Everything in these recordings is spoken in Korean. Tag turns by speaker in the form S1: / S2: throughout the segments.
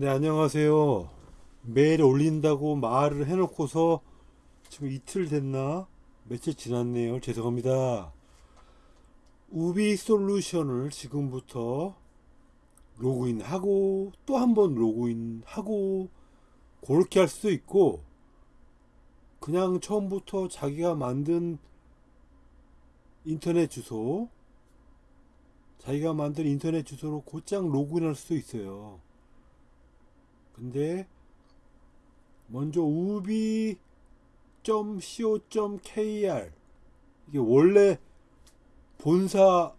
S1: 네, 안녕하세요. 매일 올린다고 말을 해놓고서 지금 이틀 됐나? 며칠 지났네요. 죄송합니다. 우비 솔루션을 지금부터 로그인하고 또 한 번 로그인하고 그렇게 할 수도 있고 그냥 처음부터 자기가 만든 인터넷 주소 자기가 만든 인터넷 주소로 곧장 로그인할 수도 있어요. 근데 먼저 우비.co.kr 이게 원래 본사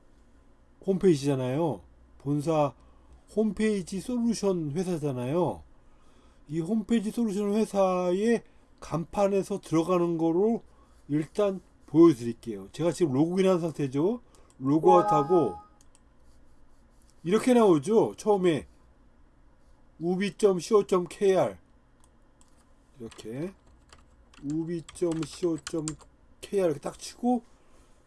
S1: 홈페이지잖아요. 본사 홈페이지 솔루션 회사잖아요. 이 홈페이지 솔루션 회사의 간판에서 들어가는 거로 일단 보여드릴게요. 제가 지금 로그인한 상태죠. 로그아웃하고 이렇게 나오죠. 처음에 우비.co.kr 이렇게 우비.co.kr 이렇게 딱 치고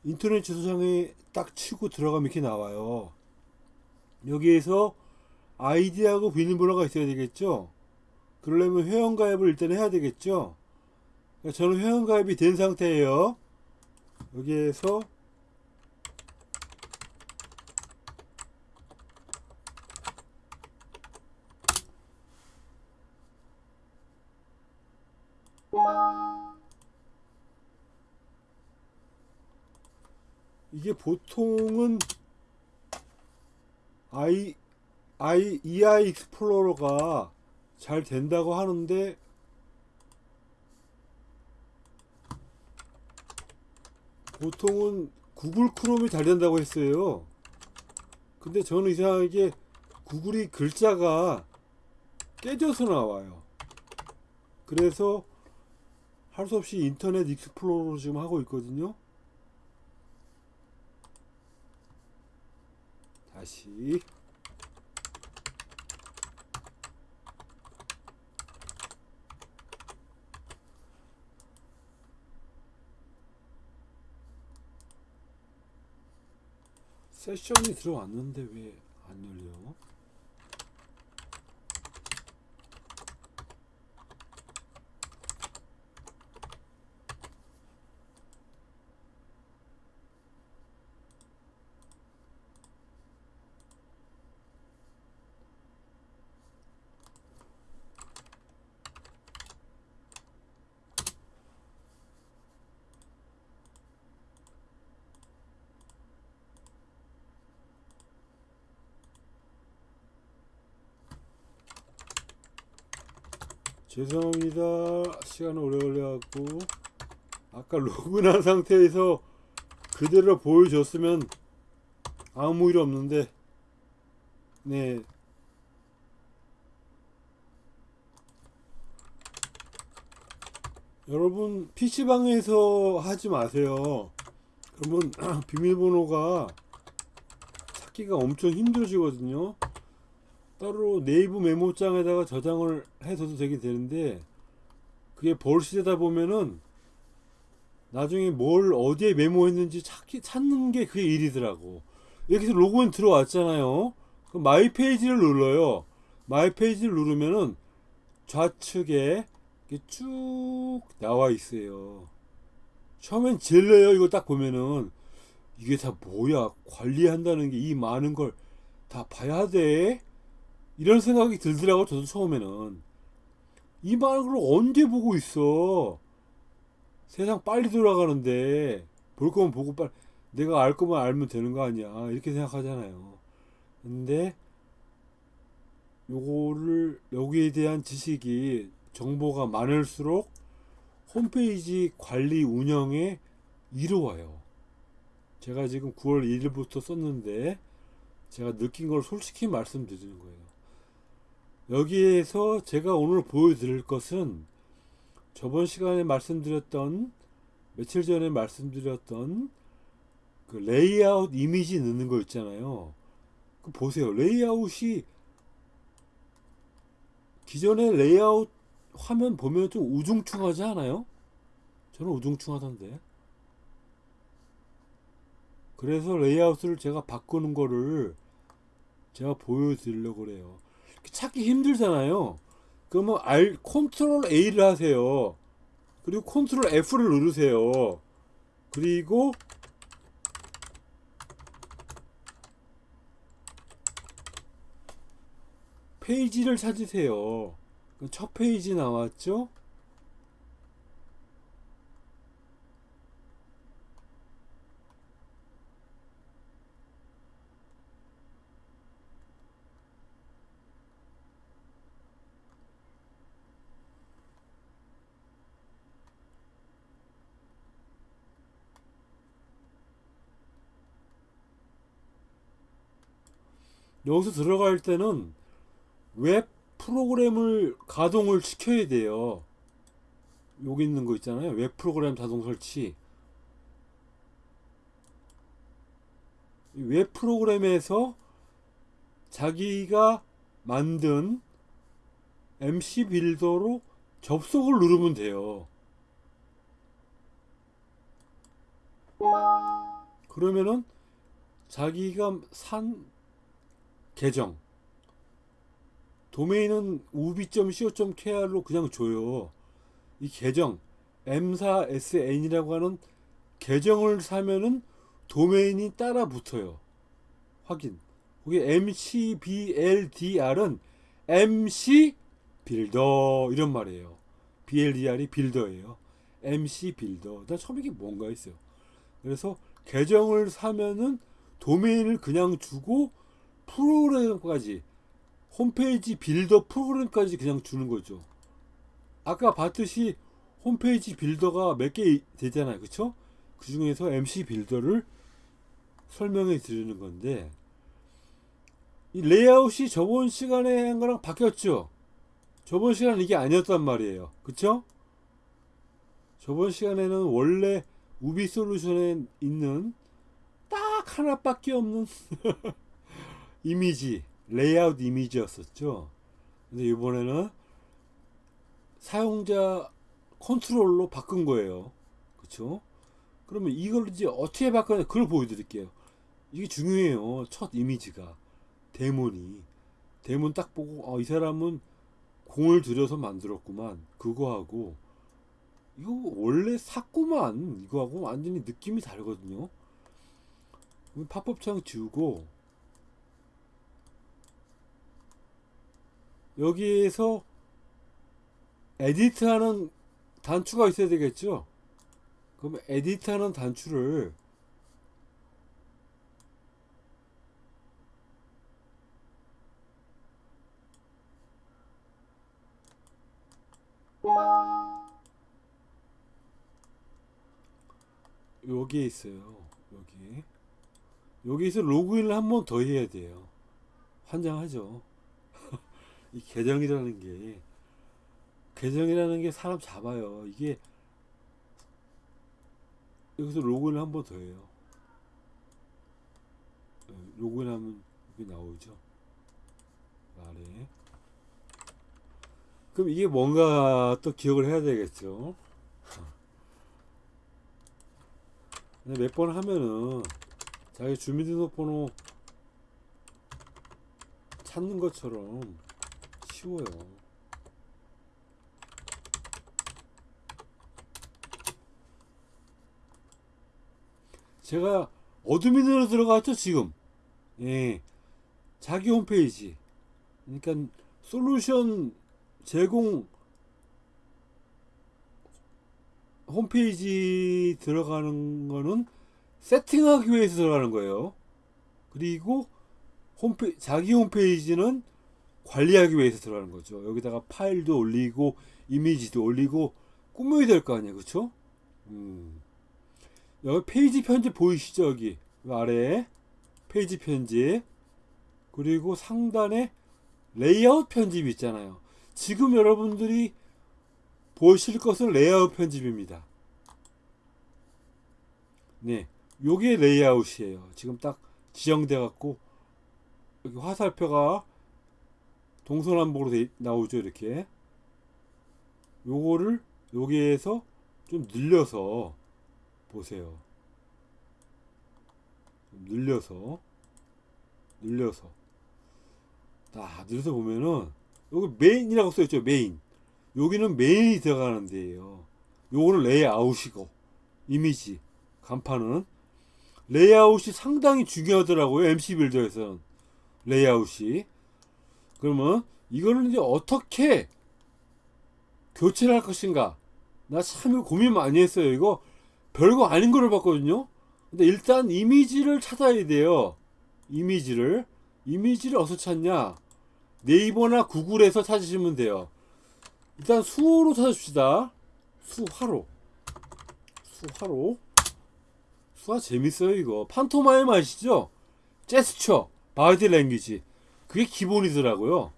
S1: 인터넷 주소창에 딱 치고 들어가면 이렇게 나와요. 여기에서 아이디하고 비밀번호가 있어야 되겠죠. 그러려면 회원가입을 일단 해야 되겠죠. 그러니까 저는 회원가입이 된 상태예요. 여기에서 이게 보통은 i i ei 익스플로러가 잘 된다고 하는데 보통은 구글 크롬이 잘 된다고 했어요. 근데 저는 이상하게 구글이 글자가 깨져서 나와요. 그래서 할 수 없이 인터넷 익스플로러 지금 하고 있거든요. 다시 세션이 들어왔는데 왜 안 열려? 죄송합니다. 시간 오래 걸려갖고 아까 로그인한 상태에서 그대로 보여줬으면 아무 일 없는데 네 여러분 PC방에서 하지 마세요. 그러면 비밀번호가 찾기가 엄청 힘들어지거든요. 따로 네이버 메모장에다가 저장을 해서도 되게 되는데 그게 벌시되다 보면은 나중에 뭘 어디에 메모했는지 찾기 찾는 게 그게 일이더라고. 여기서 로그인 들어왔잖아요. 그럼 my page를 눌러요. my page를 누르면은 좌측에 이렇게 쭉 나와 있어요. 처음엔 질려요. 이거 딱 보면은 이게 다 뭐야? 관리한다는 게 이 많은 걸 다 봐야 돼. 이런 생각이 들더라고 저도 처음에는 이걸 언제 보고 있어? 세상 빨리 돌아가는데 볼 거면 보고 빨리 내가 알 거면 알면 되는 거 아니야 이렇게 생각하잖아요. 근데 요거를 여기에 대한 지식이 정보가 많을수록 홈페이지 관리 운영에 이로워요. 제가 지금 9월 1일부터 썼는데 제가 느낀 걸 솔직히 말씀드리는 거예요. 여기에서 제가 오늘 보여드릴 것은 저번 시간에 말씀드렸던 며칠 전에 말씀드렸던 그 레이아웃 이미지 넣는 거 있잖아요. 그 보세요. 레이아웃이 기존의 레이아웃 화면 보면 좀 우중충하지 않아요? 저는 우중충하던데. 그래서 레이아웃을 제가 바꾸는 거를 제가 보여드리려고 그래요. 찾기 힘들잖아요. 그러면 알 control A를 하세요. 그리고 control F를 누르세요. 그리고 페이지를 찾으세요. 그첫 페이지 나왔죠? 여기서 들어갈 때는 웹 프로그램을 가동을 시켜야 돼요. 여기 있는 거 있잖아요. 웹 프로그램 자동 설치. 이웹 프로그램에서 자기가 만든 MC 빌더로 접속을 누르면 돼요. 그러면은 자기가 산 계정 도메인은 ub.co.kr로 그냥 줘요. 이 계정 m4sn이라고 하는 계정을 사면은 도메인이 따라 붙어요. 확인. 거기 mcbldr은 mc 빌더 이런 말이에요. bldr이 빌더예요. MC builder. 나 처음 이게 뭔가 했어요. 그래서 계정을 사면은 도메인을 그냥 주고 프로그램까지 홈페이지 builder 프로그램까지 그냥 주는 거죠. 아까 봤듯이 홈페이지 builder가 몇 개 되잖아요. 그쵸? 그 중에서 MC 빌더를 설명해 드리는 건데, 이 레이아웃이 저번 시간에 한 거랑 바뀌었죠? 저번 시간은 이게 아니었단 말이에요. 그쵸? 저번 시간에는 원래 우비 솔루션에 있는 딱 하나밖에 없는 이미지, 레이아웃 이미지였었죠. 근데 이번에는 사용자 컨트롤로 바꾼 거예요. 그쵸? 그러면 이걸 이제 어떻게 바꾸냐, 그걸 보여드릴게요. 이게 중요해요. 첫 이미지가. 대문이. 대문 딱 보고, 어, 이 사람은 공을 들여서 만들었구만. 그거하고, 이거 원래 샀구만. 이거하고 완전히 느낌이 다르거든요. 팝업 창 지우고, 여기에서 edit하는 단추가 있어야 되겠죠? 그럼 edit하는 단추를 여기에 있어요. 여기. 여기서 로그인을 한 번 더 해야 돼요. 환장하죠. 이 계정이라는 게 계정이라는 게 사람 잡아요. 이게 여기서 로그인을 한번 더 해요. 네, 로그인하면 여기 나오죠. 아래. 그럼 이게 뭔가 또 기억을 해야 되겠죠. 몇 번 하면은 자기 주민등록번호 찾는 것처럼 쉬워요. 제가 어드민으로 들어갔죠 지금. 예, 자기 홈페이지. 그러니까 솔루션 제공 홈페이지 들어가는 거는 세팅하기 위해서 들어가는 거예요. 그리고 홈페 자기 홈페이지는 관리하기 위해서 들어가는 거죠. 여기다가 파일도 올리고 이미지도 올리고 꾸며야 될 거 아니에요. 그쵸? 음. 여기 페이지 편집 보이시죠? 여기 아래에 페이지 편집 그리고 상단에 레이아웃 편집 있잖아요. 지금 여러분들이 보실 것은 레이아웃 편집입니다. 네, 요게 레이아웃이에요. 지금 딱 지정돼 갖고 여기 화살표가 동서남북으로 돼- 나오죠 이렇게. 요거를 여기에서 좀 늘려서 보세요. 좀 늘려서 늘려서. 딱 눌러서 보면은 여기 메인이라고 써있죠 메인 여기는 메인이 들어가는 데예요. 요거는 레이아웃이고 이미지 간판은. 레이아웃이 상당히 중요하더라고요 MC 빌더에서는. 레이아웃이 그러면 이거는 이제 어떻게 교체를 할 것인가? 나 참 고민 많이 했어요 이거. 별거 아닌 거를 봤거든요. 근데 일단 이미지를 찾아야 돼요. 이미지를. 이미지를 어디서 찾냐? 네이버나 구글에서 찾으시면 돼요. 일단 수호로 찾읍시다. 수화로. 수화로. 수화 재밌어요 이거. 판토마임 아시죠? 제스처. body language 그게 기본이더라고요.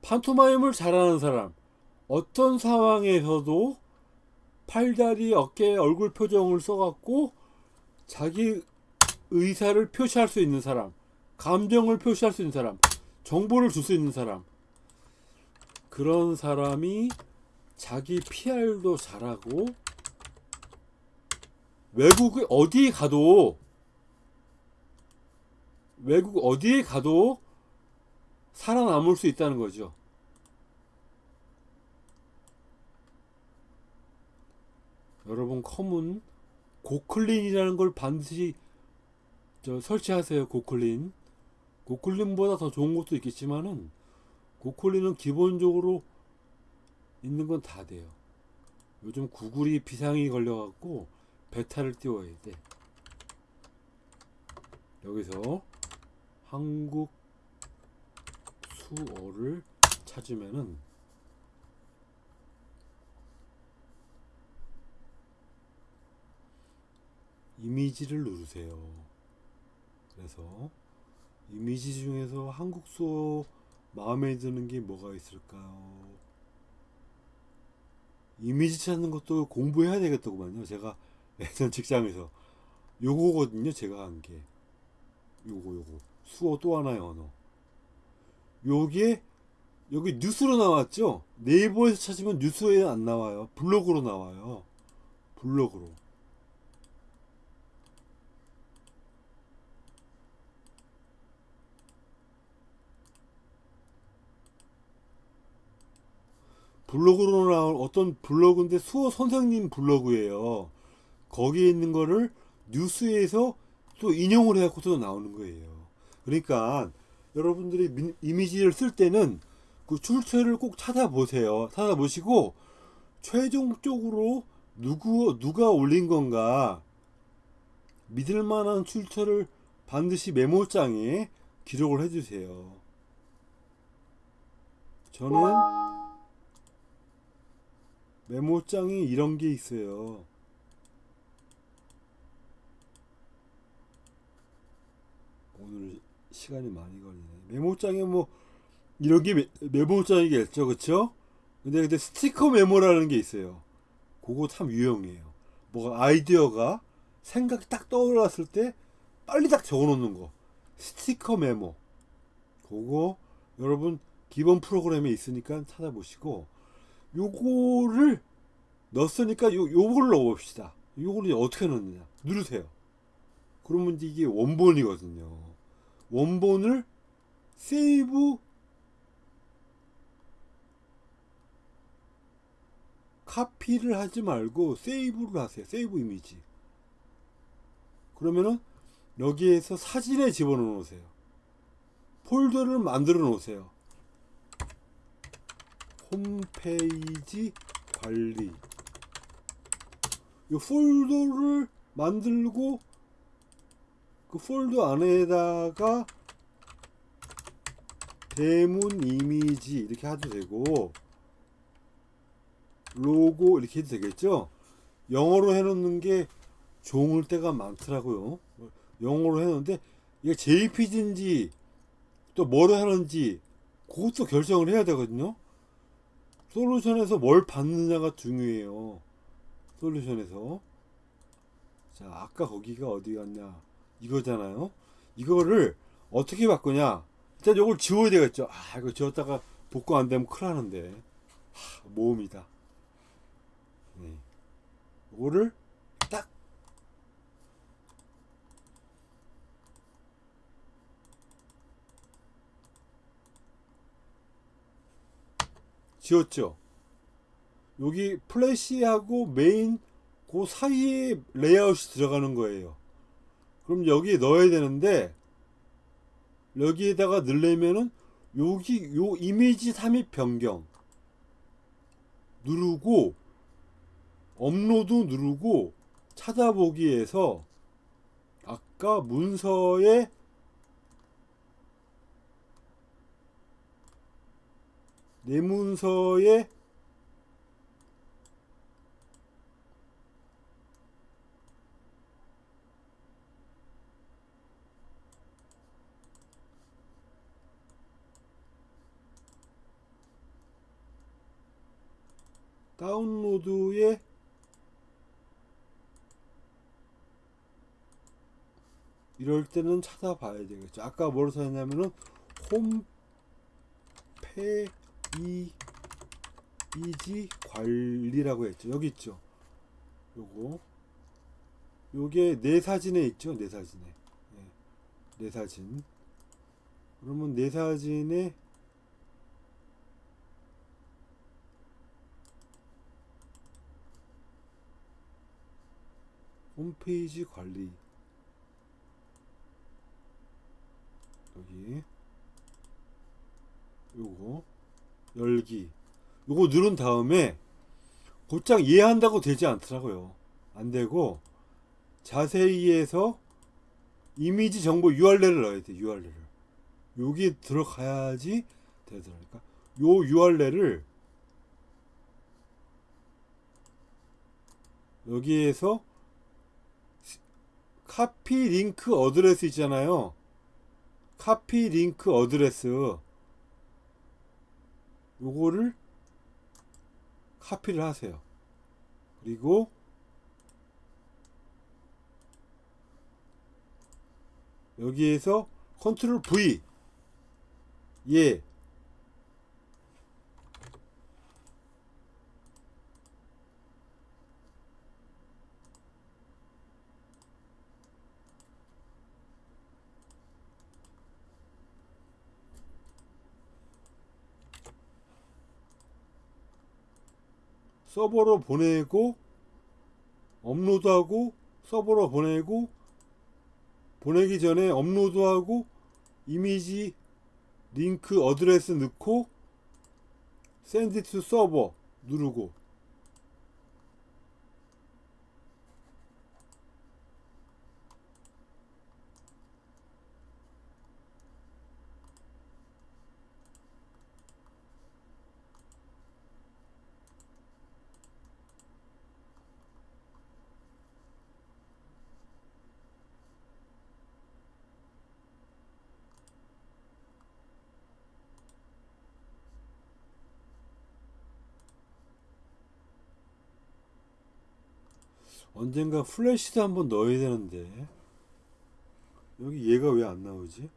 S1: 판토마임을 잘하는 사람 어떤 상황에서도 팔다리 어깨 얼굴 표정을 써갖고 자기 의사를 표시할 수 있는 사람 감정을 표시할 수 있는 사람 정보를 줄 수 있는 사람. 그런 사람이 자기 PR도 잘하고 외국에 어디 가도 외국 어디에 가도 살아남을 수 있다는 거죠. 여러분 컴은 고클린이라는 걸 반드시 저 설치하세요. 고클린. 고클린보다 더 좋은 것도 있겠지만은 고클린은 기본적으로 있는 건 다 돼요. 요즘 구글이 비상이 걸려갖고 베타를 띄워야 돼. 여기서 한국 수어를 찾으면은 이미지를 누르세요. 그래서 이미지 중에서 한국 수어 마음에 드는 게 뭐가 있을까요? 이미지 찾는 것도 공부해야 되겠더구만요. 제가 예전 직장에서 요거거든요. 제가 한 게. 요거 요거. 수어 또 하나의 언어. 요게 여기 뉴스로 나왔죠? 네이버에서 찾으면 뉴스에 안 나와요. 블로그로 나와요. 블로그로. 블로그로 나온 어떤 블로그인데 수호 선생님 블로그예요. 거기에 있는 거를 뉴스에서 또 인용을 해갖고 또 나오는 거예요. 그러니까 여러분들이 미- 이미지를 쓸 때는 그 출처를 꼭 찾아보세요. 찾아보시고 최종적으로 누구 누가 올린 건가 믿을 만한 출처를 반드시 메모장에 기록을 해주세요. 저는 메모장에 이런 게 있어요. 오늘 시간이 많이 걸리네. 메모장에 뭐 이런 게 메, 메모장이겠죠, 그쵸? 근데 근데 스티커 메모라는 게 있어요. 그거 참 유용해요. 뭐가 아이디어가 생각이 딱 떠올랐을 때 빨리 딱 적어놓는 거. 스티커 메모. 그거 여러분 기본 프로그램에 있으니까 찾아보시고 요거를 넣었으니까 요, 요걸 넣어봅시다. 요거를 어떻게 넣느냐. 누르세요. 그러면 이게 원본이거든요. 원본을 세이브 카피를 하지 말고 세이브를 하세요. 세이브 이미지. 그러면은 여기에서 사진에 집어넣어 놓으세요. 폴더를 만들어 놓으세요. 홈페이지 관리. 이 폴더를 만들고 그 폴더 안에다가 대문 이미지 이렇게 해도 되고 로고 이렇게 해도 되겠죠? 영어로 해놓는 게 좋을 때가 많더라고요. 영어로 해놓는데 이게 JPG인지 또 뭐로 하는지 그것도 결정을 해야 되거든요. 솔루션에서 뭘 받느냐가 중요해요. 솔루션에서. 자 아까 거기가 어디 갔냐 이거잖아요. 이거를 어떻게 바꾸냐? 일단 요걸 지워야 되겠죠. 아 이거 지웠다가 복구 안되면 큰일 나는데. 하, 모음이다. 네. 요거를 딱. 지웠죠. 여기 플래시하고 메인 그 사이에 레이아웃이 들어가는 거예요. 그럼 여기 넣어야 되는데 여기에다가 넣으려면은 여기 요 이미지 삽입 변경 누르고 업로드 누르고 찾아보기에서 아까 문서에 내 문서에 다운로드에 이럴 때는 찾아봐야 되겠죠. 아까 뭐로 썼냐면은 홈페이지 관리라고 했죠. 여기 있죠. 요거 요게 내 사진에 있죠. 내 사진에 네. 내 사진. 그러면 내 사진에 홈페이지 관리. 여기. 요거. 열기. 요거 누른 다음에 곧장 이해한다고 되지 않더라고요. 안 되고 자세히 해서 이미지 정보 URL을 넣어야 돼 URL을 여기 들어가야지 되더라니까. 요 URL을 여기에서 copy link address 있잖아요. copy link address 요거를 카피를 하세요. 그리고 여기에서 control V 예 서버로 보내고 업로드하고 서버로 보내고 보내기 전에 업로드하고 image link address 넣고 send to server 누르고 언젠가 플래시도 한번 넣어야 되는데 여기 얘가 왜 안 나오지?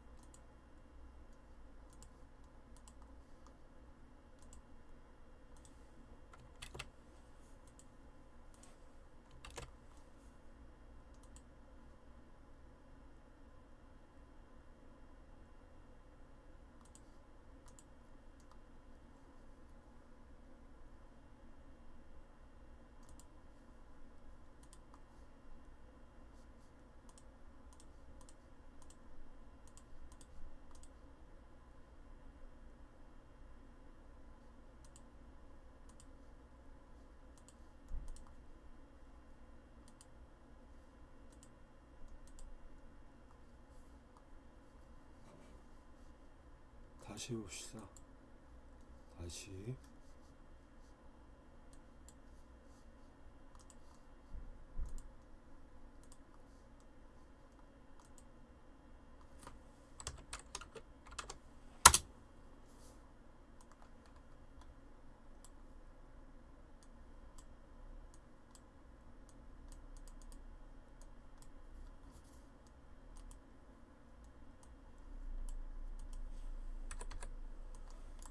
S1: 다시 봅시다. 다시.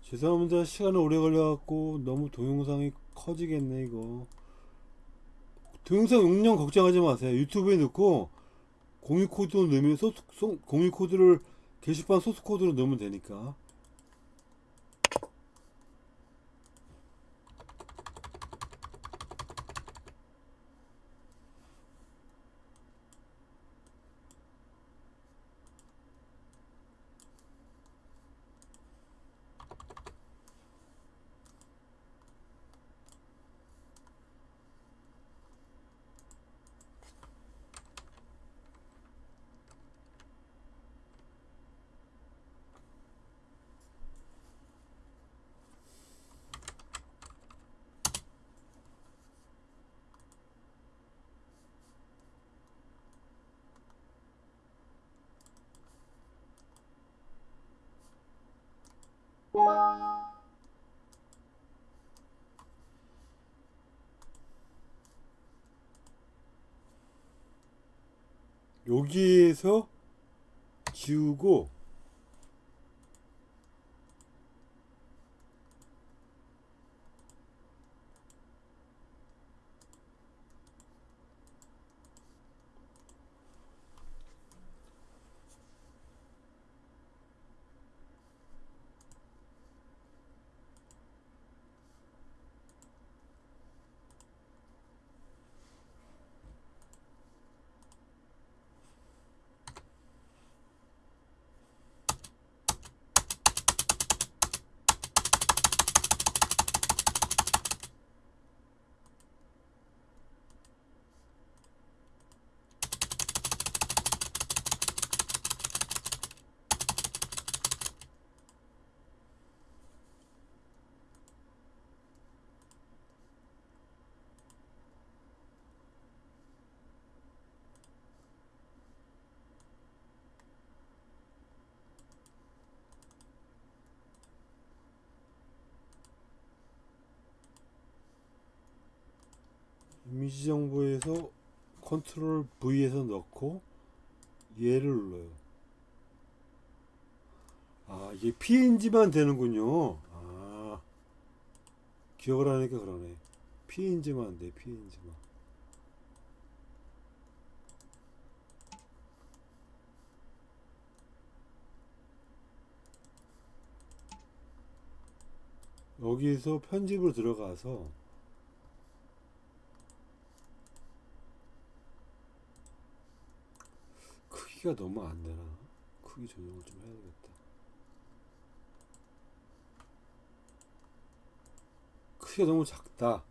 S1: 죄송합니다. 시간이 오래 걸려갖고 너무 동영상이 커지겠네 이거. 동영상 용량 걱정하지 마세요. 유튜브에 넣고 공유 코드 넣으면 소스 소- 공유 코드를 게시판 소스 코드로 넣으면 되니까. 여기에서 지우고 정보에서 컨트롤 V에서 넣고 얘를 눌러요. 아 이게 PNG만 되는군요. 아 기억을 하니까 그러네. PNG만 돼 PNG만. 여기서 편집을 들어가서 크기가 너무 안 되나? 크기 조정을 좀 해야 되겠다. 크기가 너무 작다.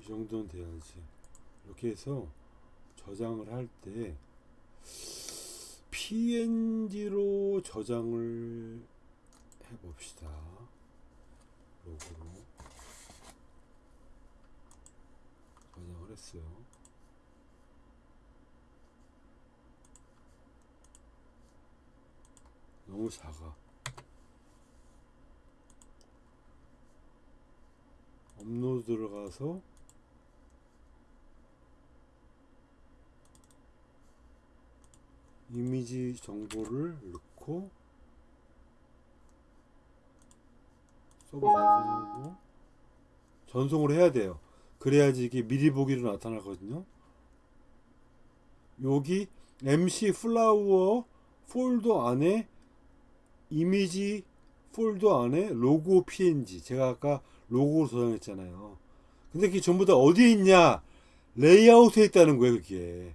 S1: 이 정도는 돼야지. 이렇게 해서 저장을 할 때 PNG로 저장을 해봅시다. 로고로 저장을 했어요. 너무 작아. 업로드 들어가서 이미지 정보를 넣고 서버 전송하고 전송을 해야 돼요. 그래야지 이게 미리 보기로 나타나거든요. 여기 MC 플라워 폴더 안에 이미지 폴더 안에 로고 PNG 제가 아까 로고로 저장했잖아요. 근데 그게 전부 다 어디에 있냐? 레이아웃에 있다는 거예요, 그게.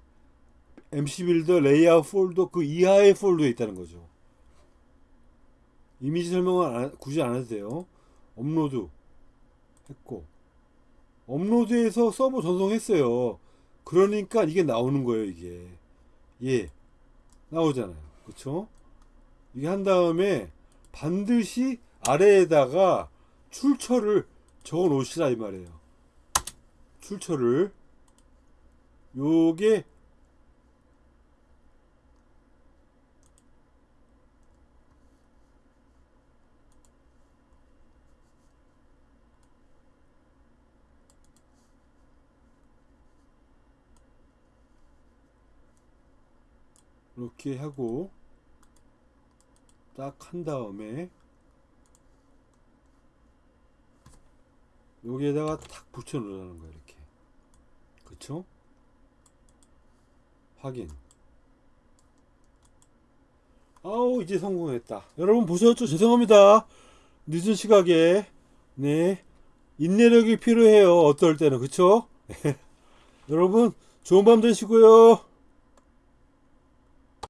S1: MC 빌더 레이아웃 폴더 그 이하의 폴더에 있다는 거죠. 이미지 설명은 안- 굳이 안 해도 돼요. 업로드 했고 업로드해서 서버 전송했어요. 그러니까 이게 나오는 거예요, 이게. 예. 나오잖아요. 그쵸? 이게 한 다음에 반드시 아래에다가 출처를 적어 놓으시라 이 말이에요. 출처를 요게 이렇게 하고 딱 한 다음에 여기에다가 탁 붙여 놓으라는 거예요 이렇게. 그쵸? 확인. 아우 이제 성공했다. 여러분 보셨죠? 죄송합니다. 늦은 시각에. 네. 인내력이 필요해요. 어떨 때는. 그쵸? 여러분 좋은 밤 되시고요